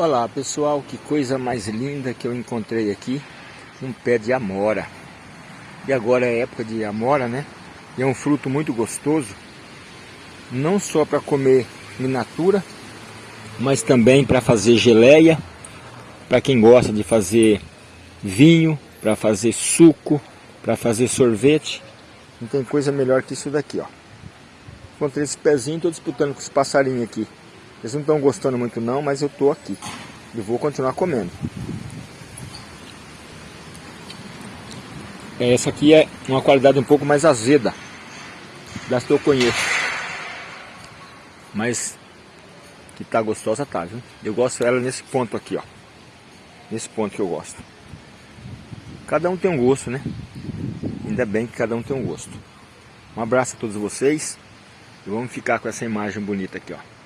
Olá pessoal, que coisa mais linda que eu encontrei aqui Um pé de amora. E agora é época de amora, né? E é um fruto muito gostoso Não só para comer in natura Mas também para fazer geleia Para quem gosta de fazer vinho Para fazer suco Para fazer sorvete. Não tem coisa melhor que isso daqui, ó. Encontrei esse pezinho, estou disputando com os passarinhos aqui eles não estão gostando muito não, mas eu tô aqui. E vou continuar comendo. Essa aqui é uma qualidade um pouco mais azeda das que eu conheço. Mas que tá gostosa tá, viu? Eu gosto dela nesse ponto aqui, ó. Nesse ponto que eu gosto. Cada um tem um gosto, né? Ainda bem que cada um tem um gosto. Um abraço a todos vocês. E vamos ficar com essa imagem bonita aqui, ó.